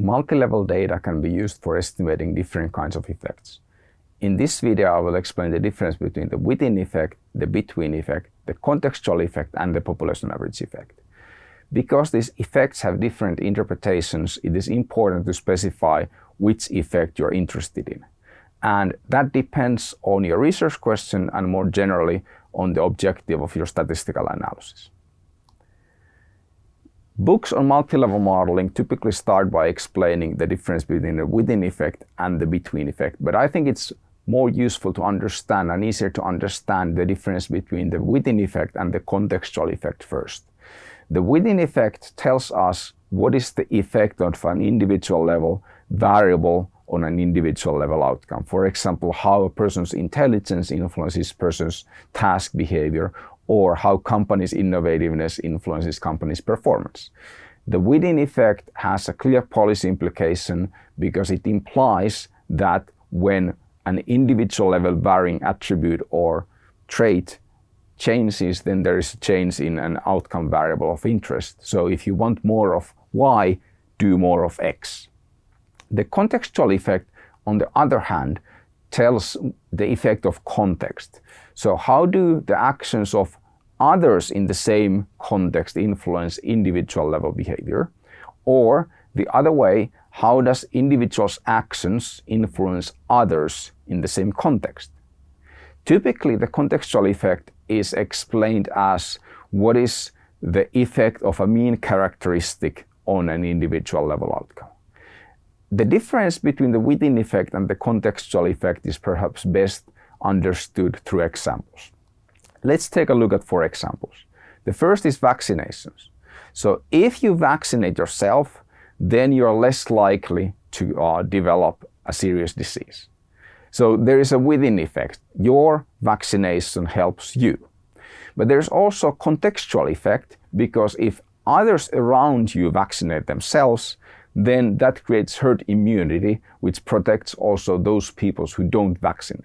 multi-level data can be used for estimating different kinds of effects. In this video, I will explain the difference between the within effect, the between effect, the contextual effect, and the population average effect. Because these effects have different interpretations, it is important to specify which effect you're interested in. And that depends on your research question and more generally on the objective of your statistical analysis. Books on multi-level modeling typically start by explaining the difference between the within effect and the between effect, but I think it's more useful to understand and easier to understand the difference between the within effect and the contextual effect first. The within effect tells us what is the effect of an individual level variable on an individual level outcome. For example, how a person's intelligence influences a person's task behavior or how companies' innovativeness influences companies' performance. The within effect has a clear policy implication because it implies that when an individual level varying attribute or trait changes, then there is a change in an outcome variable of interest. So if you want more of Y, do more of X. The contextual effect, on the other hand, tells the effect of context. So how do the actions of others in the same context influence individual level behavior? Or the other way, how does individuals' actions influence others in the same context? Typically, the contextual effect is explained as what is the effect of a mean characteristic on an individual level outcome. The difference between the within effect and the contextual effect is perhaps best understood through examples. Let's take a look at four examples. The first is vaccinations. So if you vaccinate yourself, then you're less likely to uh, develop a serious disease. So there is a within effect. Your vaccination helps you. But there's also a contextual effect because if others around you vaccinate themselves, then that creates herd immunity, which protects also those people who don't vaccinate.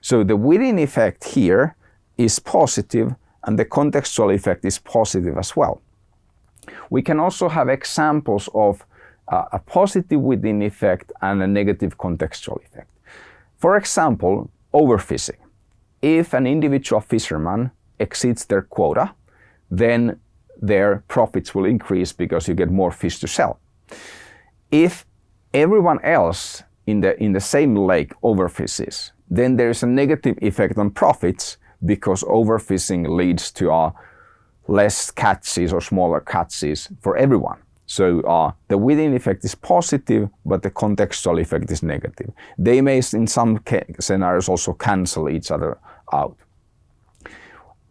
So the within effect here is positive and the contextual effect is positive as well. We can also have examples of uh, a positive within effect and a negative contextual effect. For example, overfishing. If an individual fisherman exceeds their quota, then their profits will increase because you get more fish to sell. If everyone else in the, in the same lake overfishes, then there is a negative effect on profits because overfishing leads to uh, less catches or smaller catches for everyone. So uh, the within effect is positive, but the contextual effect is negative. They may, in some scenarios, also cancel each other out.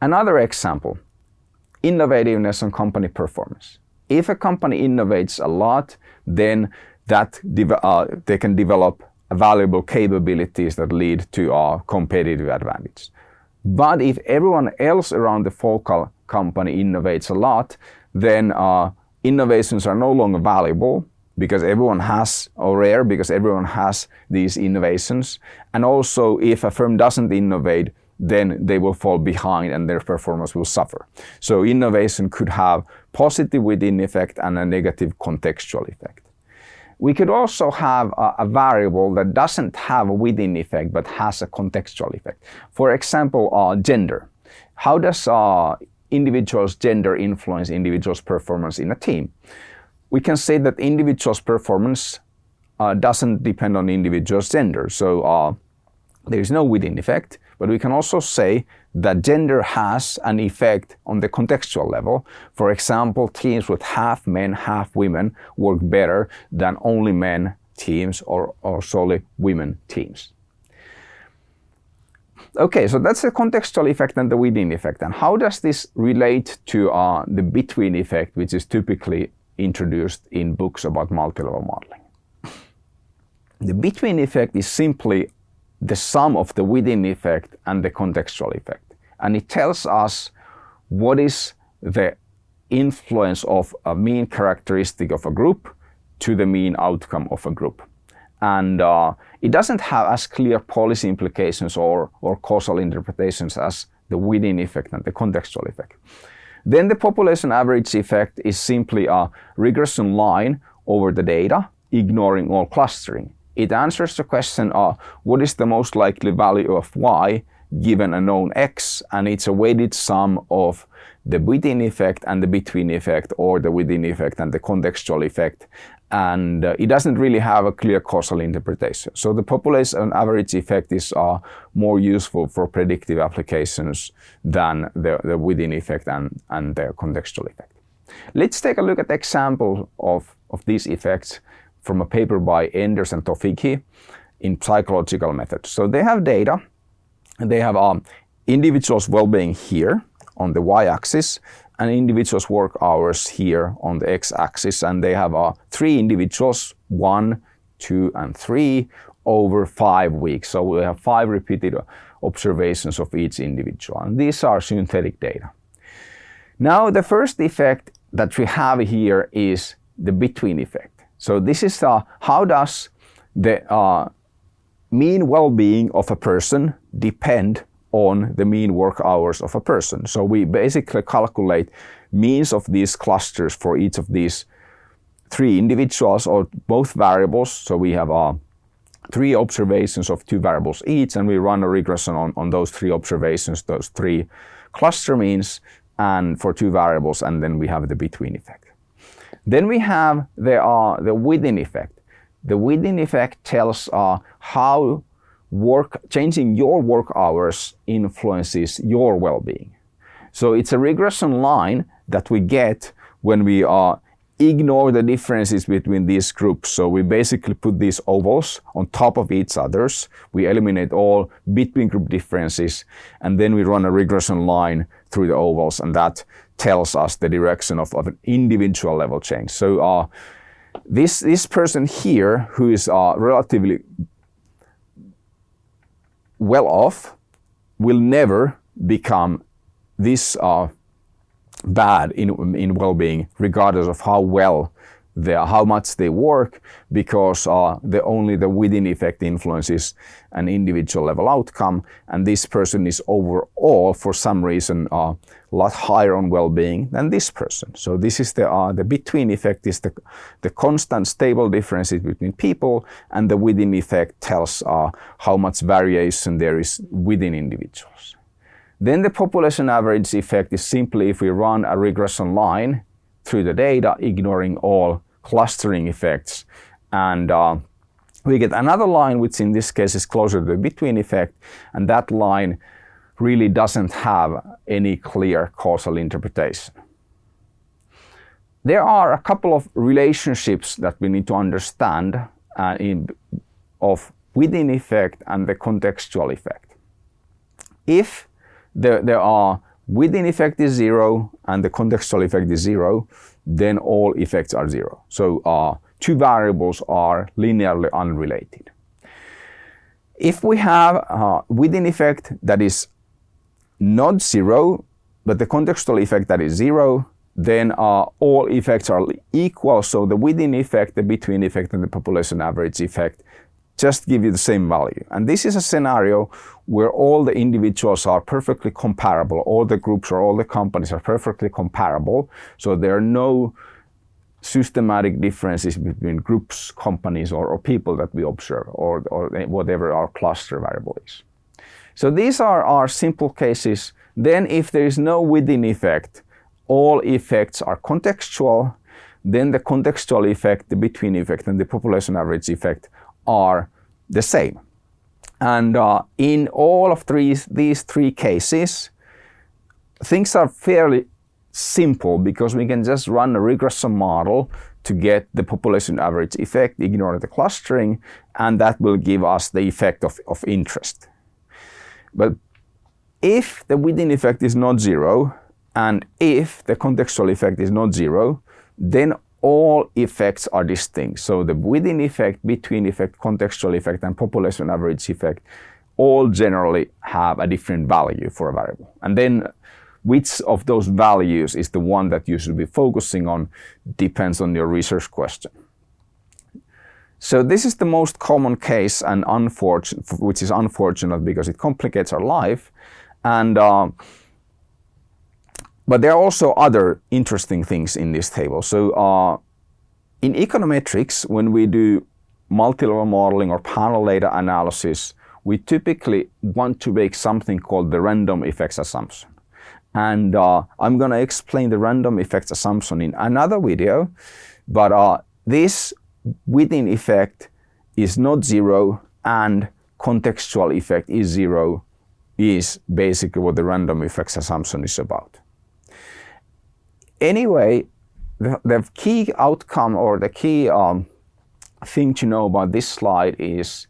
Another example, innovativeness and company performance. If a company innovates a lot, then that uh, they can develop valuable capabilities that lead to a competitive advantage. But if everyone else around the focal company innovates a lot, then uh, innovations are no longer valuable because everyone has, or rare because everyone has these innovations. And also if a firm doesn't innovate, then they will fall behind and their performance will suffer. So innovation could have positive within effect and a negative contextual effect. We could also have a, a, variable that doesn't have a within effect but has a contextual effect. For example, uh, gender. How does uh, individuals' gender influence individuals' performance in a team? We can say that individuals' performance uh, doesn't depend on individuals' gender. So uh, there is no within effect, but we can also say that gender has an effect on the contextual level. For example, teams with half men, half women work better than only men teams or, or solely women teams. Okay, so that's the contextual effect and the within effect. And how does this relate to uh, the between effect, which is typically introduced in books about multi-level modeling? The between effect is simply the sum of the within effect and the contextual effect. And it tells us what is the influence of a mean characteristic of a group to the mean outcome of a group. And uh, it doesn't have as clear policy implications or, or causal interpretations as the within effect and the contextual effect. Then the population average effect is simply a regression line over the data ignoring all clustering. It answers the question, uh, what is the most likely value of y given a known x, and it's a weighted sum of the within effect and the between effect, or the within effect and the contextual effect, and uh, it doesn't really have a clear causal interpretation. So the population average effect is uh, more useful for predictive applications than the, the within effect and, and the contextual effect. Let's take a look at example of, of these effects from a paper by Enders and Tofighi in psychological methods. So they have data, and they have um, individuals' well-being here on the y-axis, and individuals' work hours here on the x-axis, and they have uh, three individuals, one, two, and three, over five weeks. So we have five repeated observations of each individual, and these are synthetic data. Now the first effect that we have here is the between effect. So this is uh, how does the uh, mean well-being of a person depend on the mean work hours of a person. So we basically calculate means of these clusters for each of these three individuals or both variables. So we have uh, three observations of two variables each and we run a regression on, on those three observations, those three cluster means and for two variables and then we have the between effect. Then we have the, uh, the within effect. The within effect tells uh, how work, changing your work hours influences your well-being. So it's a regression line that we get when we uh, ignore the differences between these groups. So we basically put these ovals on top of each others. We eliminate all between group differences and then we run a regression line through the ovals and that tells us the direction of, of an individual level change. So uh, this, this person here who is uh, relatively well off will never become this uh, bad in, in well-being regardless of how well they, how much they work because uh, the only the within effect influences an individual level outcome and this person is overall for some reason uh, a lot higher on well-being than this person. So this is the, uh, the between effect is the, the constant stable differences between people and the within effect tells uh, how much variation there is within individuals. Then the population average effect is simply if we run a regression line through the data, ignoring all clustering effects. And uh, we get another line, which in this case is closer to the between effect, and that line really doesn't have any clear causal interpretation. There are a couple of relationships that we need to understand uh, in, of within effect and the contextual effect. If there, there are within effect is zero and the contextual effect is zero, then all effects are zero. So uh, two variables are linearly unrelated. If we have uh, within effect that is not zero, but the contextual effect that is zero, then uh, all effects are equal. So the within effect, the between effect, and the population average effect just give you the same value. And this is a scenario where all the individuals are perfectly comparable, all the groups or all the companies are perfectly comparable. So there are no systematic differences between groups, companies, or, or people that we observe, or, or whatever our cluster variable is. So these are our simple cases. Then if there is no within effect, all effects are contextual, then the contextual effect, the between effect, and the population average effect are the same. And uh, in all of three, these three cases, things are fairly simple because we can just run a regression model to get the population average effect, ignore the clustering, and that will give us the effect of, of interest. But if the within effect is not zero, and if the contextual effect is not zero, then all effects are distinct. So the within effect, between effect, contextual effect, and population average effect all generally have a different value for a variable. And then which of those values is the one that you should be focusing on depends on your research question. So this is the most common case and unfortunate, which is unfortunate because it complicates our life. And uh, but there are also other interesting things in this table. So uh, in econometrics, when we do multi-level modeling or panel data analysis, we typically want to make something called the random effects assumption. And uh, I'm going to explain the random effects assumption in another video, but uh, this within effect is not zero and contextual effect is zero is basically what the random effects assumption is about. Anyway, the, the key outcome or the key um, thing to know about this slide is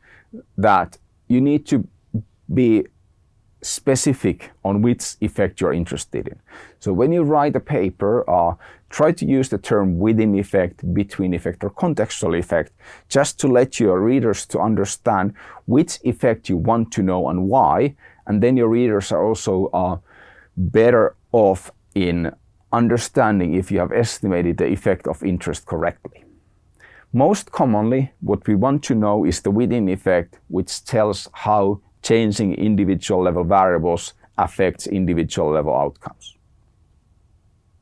that you need to be specific on which effect you're interested in. So when you write a paper, uh, try to use the term within effect, between effect, or contextual effect, just to let your readers to understand which effect you want to know and why. And then your readers are also uh, better off in understanding if you have estimated the effect of interest correctly. Most commonly, what we want to know is the within effect, which tells how changing individual level variables affects individual level outcomes.